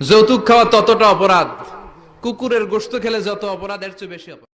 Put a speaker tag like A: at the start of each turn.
A: যৌতুক খাওয়া ততটা অপরাধ। কুকুরের গোস্ত খেলে যত অপরাধ এর চেয়ে বেশি অপরাধ।